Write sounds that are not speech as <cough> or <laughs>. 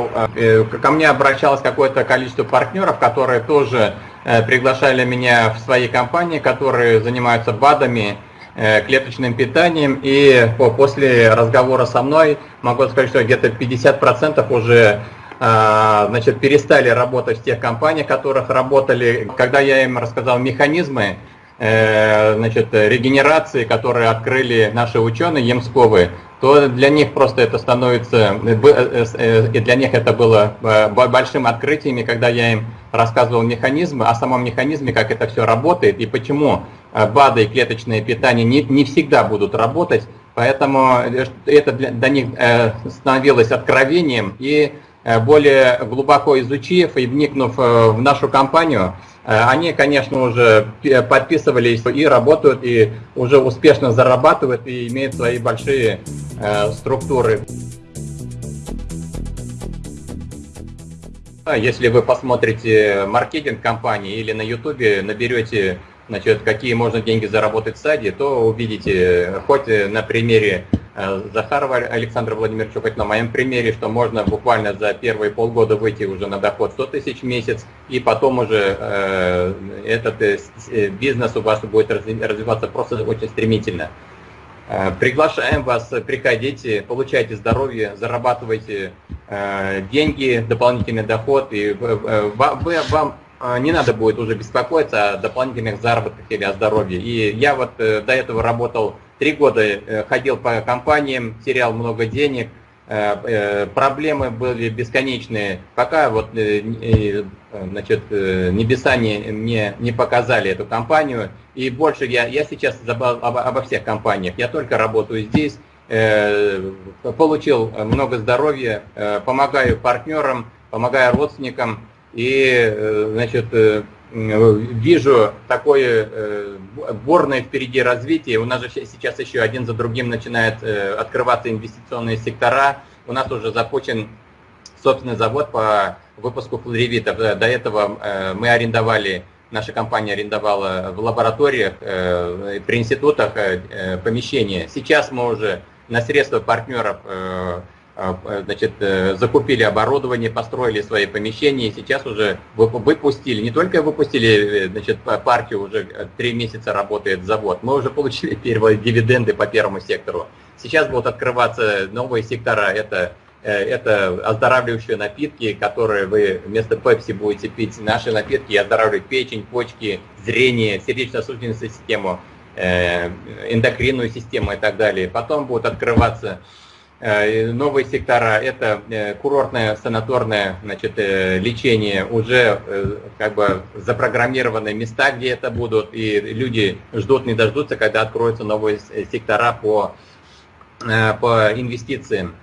Э, ко мне обращалось какое-то количество партнеров, которые тоже э, приглашали меня в свои компании, которые занимаются БАДами, э, клеточным питанием. И после разговора со мной могу сказать, что где-то 50% уже значит, перестали работать в тех компаниях, в которых работали. Когда я им рассказал механизмы, значит, регенерации, которые открыли наши ученые Емсковы, то для них просто это становится, э, э, э, и для них это было большим открытием, когда я им рассказывал механизмы, о самом механизме, как это все работает, и почему БАДы и клеточное питание не, не всегда будут работать, поэтому это для, для них становилось откровением, и более глубоко изучив и вникнув в нашу компанию, Э, они, конечно, уже подписывались и работают, и уже успешно зарабатывают, и имеют свои большие э, структуры. Если вы посмотрите маркетинг компании или на YouTube наберете, значит, какие можно деньги заработать в саде, то увидите, хоть на примере Э, Захарова Александра Владимировича, хоть на моем примере, что можно буквально за первые полгода выйти уже на доход 100 тысяч в месяц, и потом уже э, этот э, э, бизнес у вас будет развиваться просто очень стремительно. Э, приглашаем вас, приходите, получайте здоровье, зарабатывайте э, деньги, дополнительный доход, и э, вам не надо будет уже беспокоиться о дополнительных заработках или о здоровье. И я вот до этого работал Три года э, ходил по компаниям, терял много денег, э, э, проблемы были бесконечные, пока вот, значит, небеса не, мне не показали эту компанию. И больше я, я сейчас забыл обо, обо всех компаниях, я только работаю здесь, получил много здоровья, помогаю партнерам, помогаю родственникам. И, значит, вижу такое э, борное впереди развитие. У нас же сейчас еще один за другим начинают э, открываться инвестиционные сектора. У нас уже запущен собственный завод по выпуску флоревитов. До этого э, мы арендовали, наша компания арендовала в лабораториях, при институтах помещения. Сейчас мы уже на средства партнеров э, значит, э, закупили оборудование, построили свои помещения, и сейчас уже выпустили, не только выпустили э, значит, партию, уже три месяца работает завод, мы уже получили <laughs> первые дивиденды по первому сектору. Сейчас будут открываться новые сектора, это, это оздоравливающие напитки, которые вы вместо пепси будете пить, наши напитки оздоравливают печень, почки, зрение, сердечно-сосудистую систему, эндокринную систему и так далее. Потом будут открываться Э, новые сектора – это э, курортное санаторное значит, э, лечение, уже как бы запрограммированные места, где это будут, и люди ждут, не дождутся, когда откроются новые сектора по, по инвестициям.